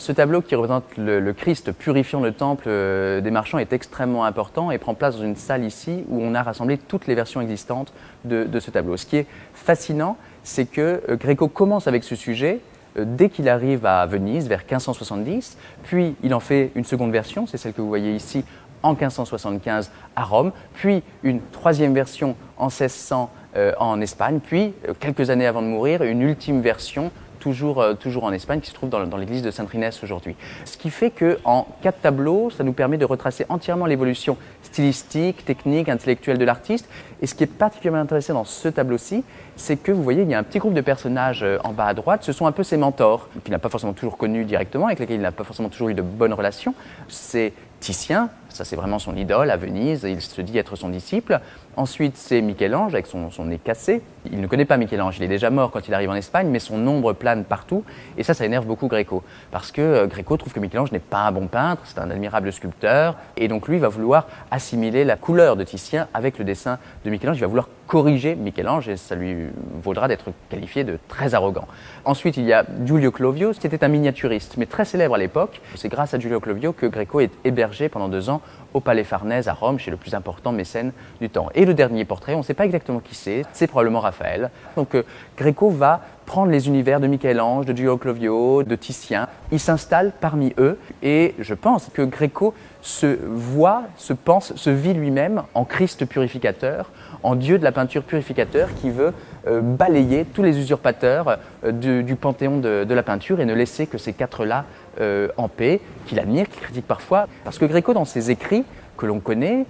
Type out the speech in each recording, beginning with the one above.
Ce tableau qui représente le, Christ purifiant le temple euh, des marchands est extrêmement important et prend place dans une salle ici où on a rassemblé toutes les versions existantes de, ce tableau. Ce qui est fascinant, c'est que euh, Gréco commence avec ce sujet euh, dès qu'il arrive à Venise vers 1570, puis il en fait une seconde version, c'est celle que vous voyez ici en 1575 à Rome, puis une troisième version en 1600 en Espagne, puis quelques années avant de mourir, une ultime version toujours, euh, toujours en Espagne, qui se trouve dans, l'église de Sainte-Inès aujourd'hui. Ce qui fait qu'en quatre tableaux, ça nous permet de retracer entièrement l'évolution stylistique, technique, intellectuelle de l'artiste. Et ce qui est particulièrement intéressant dans ce tableau-ci, c'est que vous voyez, il y a un petit groupe de personnages euh, en bas à droite, ce sont un peu ses mentors, qu'il n'a pas forcément toujours connus directement, avec lesquels il n'a pas forcément toujours eu de bonnes relations. C'est Titien, ça c'est vraiment son idole à Venise, il se dit être son disciple. Ensuite c'est Michel-Ange avec son, nez cassé. Il ne connaît pas Michel-Ange, il est déjà mort quand il arrive en Espagne, mais son ombre plane partout. Et ça, ça énerve beaucoup Gréco, parce que euh, Gréco trouve que Michel-Ange n'est pas un bon peintre, c'est un admirable sculpteur, et donc lui va vouloir assimiler la couleur de Titien avec le dessin de Michel-Ange, il va vouloir corriger Michel-Ange et ça lui vaudra d'être qualifié de très arrogant. Ensuite, il y a Giulio Clovio, qui était un miniaturiste, mais très célèbre à l'époque. C'est grâce à Giulio Clovio que Gréco est hébergé pendant deux ans au Palais Farnèse à Rome, chez le plus important mécène du temps. Et le dernier portrait, on ne sait pas exactement qui c'est, c'est probablement Raphaël. Donc euh, Gréco va prendre les univers de Michel-Ange, de Giulio Clovio, de Titien. Il s'installe parmi eux et je pense que Gréco se voit, se pense, se vit lui-même en Christ purificateur, en Dieu de la peinture purificateur qui veut euh, balayer tous les usurpateurs euh, du, panthéon de, la peinture et ne laisser que ces quatre-là euh, en paix, qu'il admire, qu'il critique parfois. Parce que Gréco, dans ses écrits, que l'on connaît,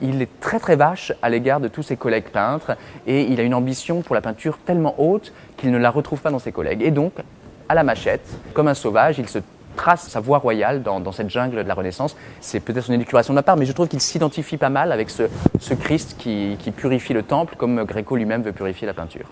il est très très vache à l'égard de tous ses collègues peintres et il a une ambition pour la peinture tellement haute qu'il ne la retrouve pas dans ses collègues. Et donc, à la machette, comme un sauvage, il se trace sa voie royale dans, cette jungle de la Renaissance. C'est peut-être son élucubration de ma part, mais je trouve qu'il s'identifie pas mal avec ce, Christ qui, qui purifie le temple comme Gréco lui-même veut purifier la peinture.